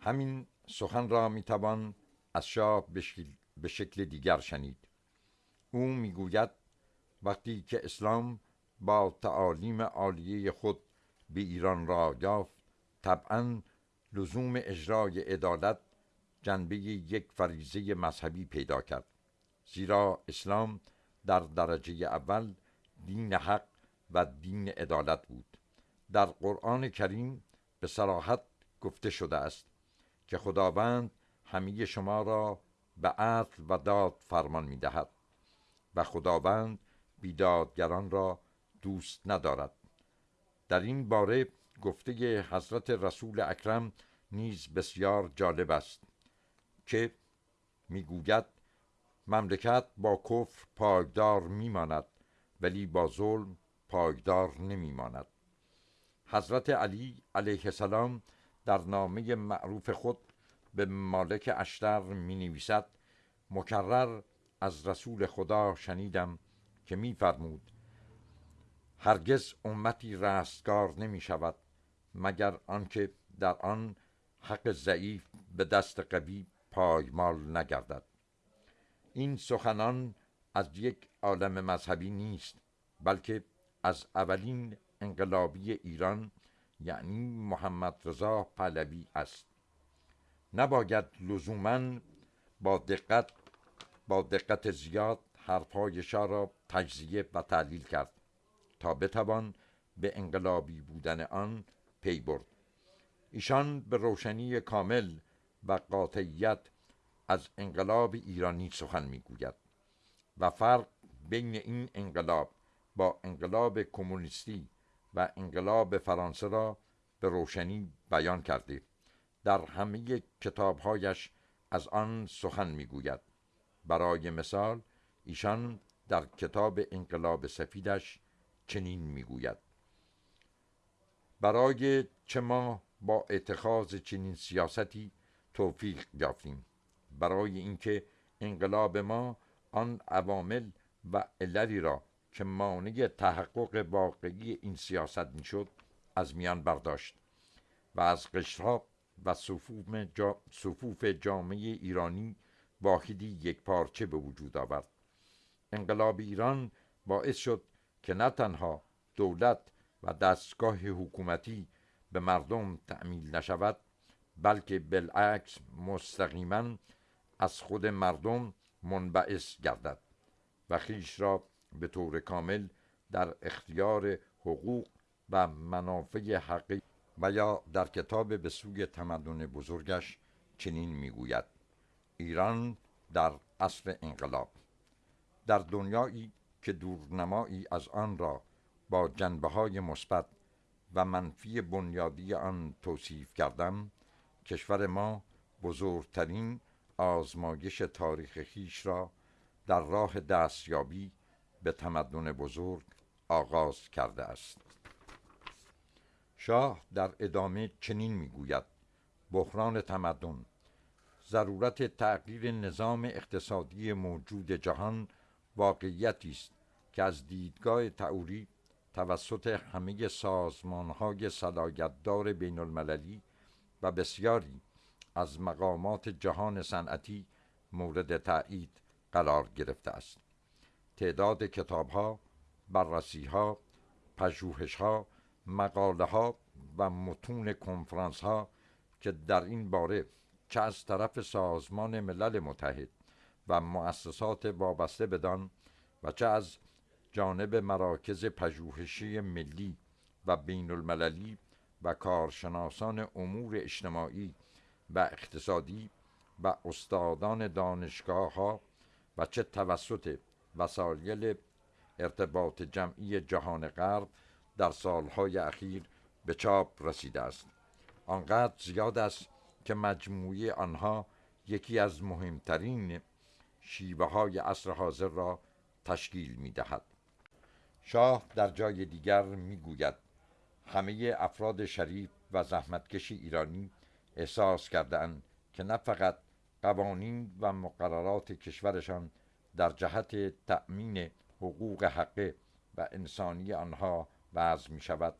همین سخن را می‌توان از شاه به شکل دیگر شنید. او می‌گوید وقتی که اسلام با تعالیم عالیه خود به ایران را یافت طبعا لزوم اجرای عدالت جنبه یک فریزه مذهبی پیدا کرد. زیرا اسلام در درجه اول دین حق و دین عدالت بود. در قرآن کریم به صراحت گفته شده است که خداوند همه شما را به عدل و داد فرمان می دهد و خداوند بیدادگران را دوست ندارد. در این باره گفته حضرت رسول اکرم نیز بسیار جالب است که می‌گوید مملکت با کفر پایدار میماند ولی با ظلم پایدار نمیماند. حضرت علی علیه السلام در نامه معروف خود به مالک اشتر می نویسد مکرر از رسول خدا شنیدم که میفرمود هرگز امتی رستگار نمی شود مگر آنکه در آن حق ضعیف به دست قوی پایمال نگردد. این سخنان از یک عالم مذهبی نیست بلکه از اولین انقلابی ایران یعنی محمد رضا پهلوی است. نباید لزوما با دقت با دقت زیاد حرفهای شاه را تجزیه و تحلیل کرد تا بتوان به انقلابی بودن آن پی برد. ایشان به روشنی کامل و قاطعیت از انقلاب ایرانی سخن می‌گوید و فرق بین این انقلاب با انقلاب کمونیستی و انقلاب فرانسه را به روشنی بیان کرده در همه کتابهایش از آن سخن می‌گوید. برای مثال ایشان در کتاب انقلاب سفیدش چنین می‌گوید. برای چه ما با اتخاذ چنین سیاستی توفیق یافتیم؟ برای اینکه انقلاب ما آن عوامل و عللی را که مانع تحقق واقعی این سیاست می‌شد از میان برداشت و از قشرها و صفوف, جا صفوف جامعه ایرانی واحدی یک پارچه به وجود آورد. انقلاب ایران باعث شد که نه تنها دولت و دستگاه حکومتی به مردم تعمیل نشود بلکه بالعکس مستقیما از خود مردم منبعث گردد و خیش را به طور کامل در اختیار حقوق و منافع حقی و یا در کتاب به سوی تمدن بزرگش چنین می‌گوید. ایران در اصل انقلاب. در دنیایی که دورنمایی از آن را با جنبه های مثبت و منفی بنیادی آن توصیف کردم کشور ما بزرگترین آزمایش تاریخ خیش را در راه دستیابی به تمدن بزرگ آغاز کرده است. شاه در ادامه چنین می‌گوید بحران تمدن ضرورت تغییر نظام اقتصادی موجود جهان واقعیتی است که از دیدگاه تئوری توسط همه سازمانهای صلاحیتدار بین المللی و بسیاری از مقامات جهان صنعتی مورد تایید قرار گرفته است. تعداد کتابها بررسیها پژوهشها مقاله ها و متون کنفرانس ها که در این باره چه از طرف سازمان ملل متحد و مؤسسات وابسته بدان و چه از جانب مراکز پژوهشی ملی و بین المللی و کارشناسان امور اجتماعی و اقتصادی و استادان دانشگاه ها و چه توسط وسایل ارتباط جمعی جهان غرب در سالهای اخیر به چاپ رسیده است آنقدر زیاد است که مجموعه آنها یکی از مهمترین شیوه های عصر حاضر را تشکیل می دهد. شاه در جای دیگر می گوید همه افراد شریف و زحمتکش ایرانی احساس کردند که نه فقط قوانین و مقررات کشورشان در جهت تأمین حقوق حقه و انسانی آنها وضع می شود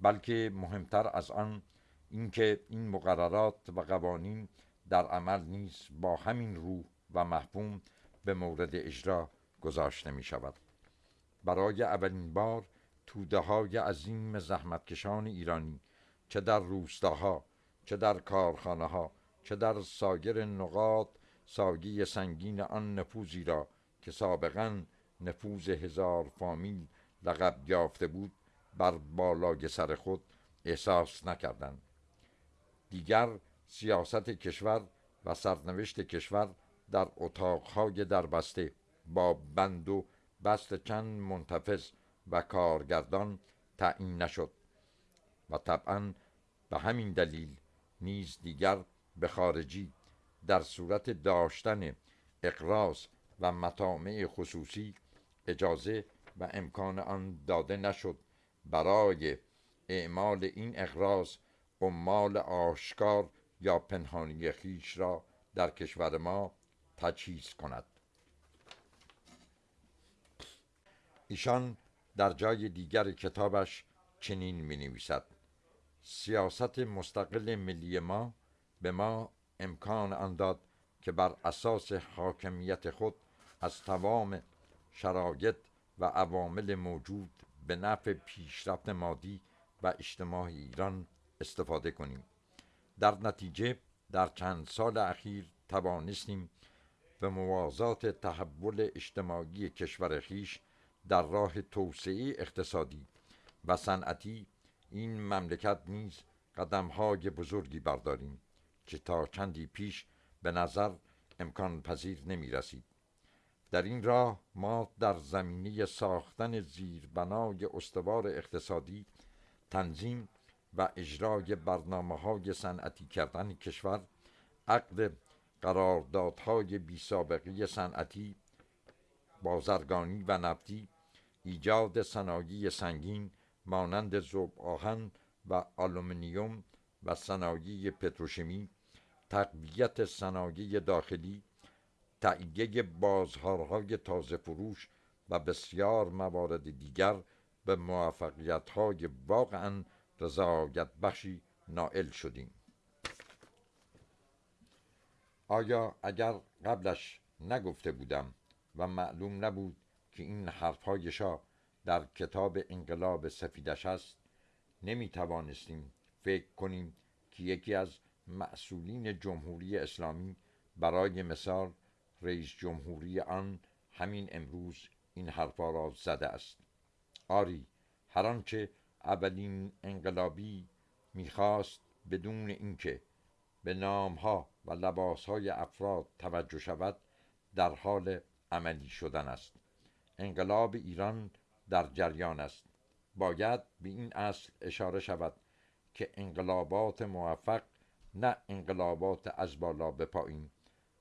بلکه مهمتر از آن اینکه این مقررات و قوانین در عمل نیز با همین روح و محفوم به مورد اجرا گذاشته می شود برای اولین بار توده های عظیم زحمتکشان ایرانی چه در روستاها چه در کارخانه ها چه در سایر نقاط ساگی سنگین آن نفوذی را که سابقا نفوذ هزار فامیل لقب یافته بود بر بالای سر خود احساس نکردند. دیگر سیاست کشور و سرنوشت کشور در اتاقهای دربسته با بند و بست چند منتفظ و کارگردان تعیین نشد و طبعا به همین دلیل نیز دیگر به خارجی در صورت داشتن اقراض و مطامع خصوصی اجازه و امکان آن داده نشد برای اعمال این اقراض عمال آشکار یا پنهانی خیش را در کشور ما تجهیز کند. ایشان در جای دیگر کتابش چنین می نویسد سیاست مستقل ملی ما به ما امکان آن داد که بر اساس حاکمیت خود از تمام شرایط و عوامل موجود به نفع پیشرفت مادی و اجتماعی ایران استفاده کنیم. در نتیجه در چند سال اخیر توانستیم به موازات تحول اجتماعی کشور خیش در راه توسعه اقتصادی و صنعتی این مملکت نیز قدمهای بزرگی برداریم. که تا چندی پیش به نظر امکان پذیر نمی رسید. در این راه ما در زمینه ساختن زیربنای استوار اقتصادی تنظیم و اجرای برنامه های صنعتی کردن کشور عقد قراردادهای بی سابقه صنعتی بازرگانی و نفتی ایجاد صنایع سنگین مانند زوب آهن و آلومینیوم و صنایع پتروشیمی تقویت صنایع داخلی تهیه بازارهای تازه فروش و بسیار موارد دیگر به موفقیت های واقعا رضایت بخشی نائل شدیم. آیا اگر قبلش نگفته بودم و معلوم نبود که این حرفهای شاه در کتاب انقلاب سفیدش است نمی توانستیم فکر کنیم که یکی از مسئولین جمهوری اسلامی برای مثال رئیس جمهوری آن همین امروز این حرفا را زده است. آری هر آنچه اولین انقلابی می‌خواست بدون اینکه به نامها و لباسهای افراد توجه شود در حال عملی شدن است. انقلاب ایران در جریان است. باید به این اصل اشاره شود که انقلابات موفق نه انقلابات از بالا به پایین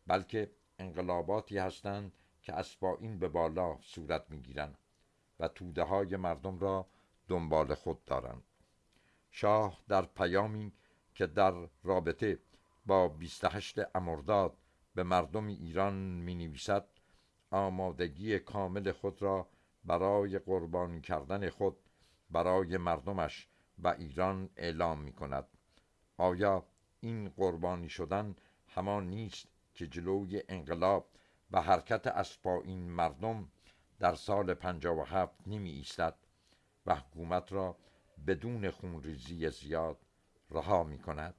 بلکه انقلاباتی هستند که از پایین به بالا صورت می‌گیرند و توده های مردم را دنبال خود دارند. شاه در پیامی که در رابطه با 28 امرداد به مردم ایران می نویسد آمادگی کامل خود را برای قربانی کردن خود برای مردمش و ایران اعلام می کند آیا این قربانی شدن همان نیست که جلوی انقلاب و حرکت از این مردم در سال 57 نمی ایستد و حکومت را بدون خونریزی زیاد رها می کند